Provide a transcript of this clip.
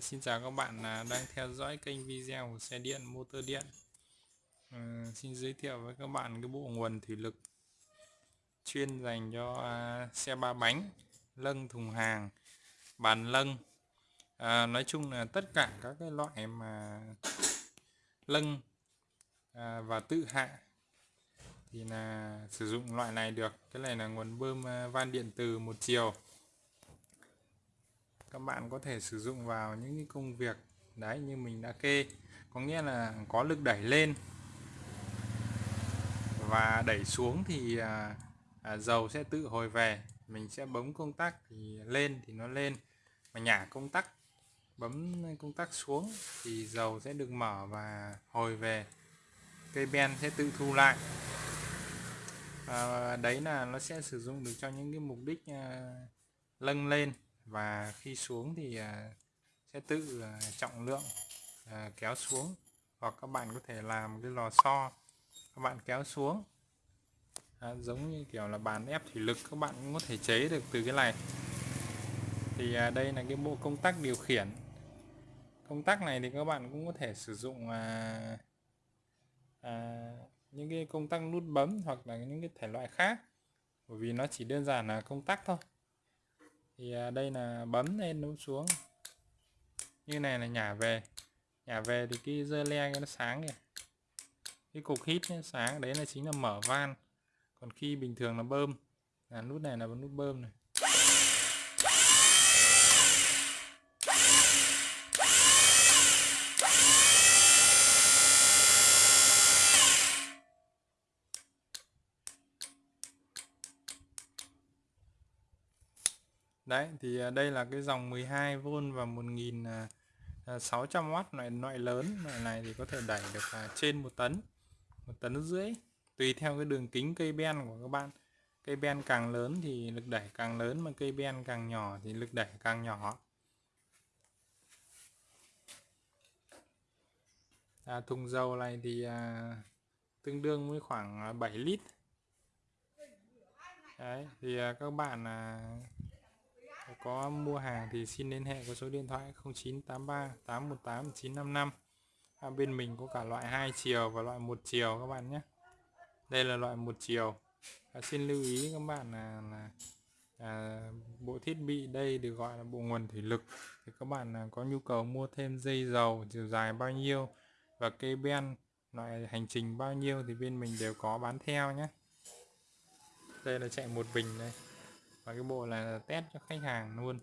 Xin chào các bạn à, đang theo dõi kênh video của xe điện motor điện. À, xin giới thiệu với các bạn cái bộ nguồn thủy lực chuyên dành cho à, xe ba bánh lâng thùng hàng bàn lâng. À, nói chung là tất cả các cái loại mà lâng à, và tự hạ thì là sử dụng loại này được. Cái này là nguồn bơm à, van điện từ một chiều các bạn có thể sử dụng vào những cái công việc đấy như mình đã kê. Có nghĩa là có lực đẩy lên và đẩy xuống thì à, à, dầu sẽ tự hồi về mình sẽ bấm công tắc thì lên thì nó lên. Mà nhả công tắc bấm công tắc xuống thì dầu sẽ được mở và hồi về. Cây ben sẽ tự thu lại. À, đấy là nó sẽ sử dụng được cho những cái mục đích à, lâng lên và khi xuống thì à, sẽ tự à, trọng lượng à, kéo xuống. Hoặc các bạn có thể làm cái lò xo các bạn kéo xuống. À, giống như kiểu là bàn ép thủy lực các bạn cũng có thể chế được từ cái này. Thì à, đây là cái bộ công tắc điều khiển. Công tắc này thì các bạn cũng có thể sử dụng à, à, những cái công tắc nút bấm hoặc là những cái thể loại khác. Bởi vì nó chỉ đơn giản là công tắc thôi thì à, đây là bấm lên nút xuống. Như này là nhả về. Nhả về thì cái dơ le nó sáng kìa. Cái cục hít nó sáng, đấy là chính là mở van. Còn khi bình thường là bơm. Là nút này là nút bơm này. Đấy thì à, đây là cái dòng 12V và 1600W à, à, loại loại lớn. Loại này thì có thể đẩy được trên một tấn một tấn rưỡi. Tùy theo cái đường kính cây ben của các bạn. Cây ben càng lớn thì lực đẩy càng lớn mà cây ben càng nhỏ thì lực đẩy càng nhỏ. À, thùng dầu này thì à, tương đương với khoảng 7 lít. Đấy thì à, các bạn à, có mua hàng thì xin liên hệ có số điện thoại 0983 818 955 à, bên mình có cả loại hai chiều và loại một chiều các bạn nhé. Đây là loại một chiều. À, xin lưu ý các bạn là, là à, bộ thiết bị đây được gọi là bộ nguồn thủy lực. Thì các bạn à, có nhu cầu mua thêm dây dầu chiều dài bao nhiêu và cây ben loại hành trình bao nhiêu thì bên mình đều có bán theo nhé. Đây là chạy một bình đây và cái bộ là test cho khách hàng luôn.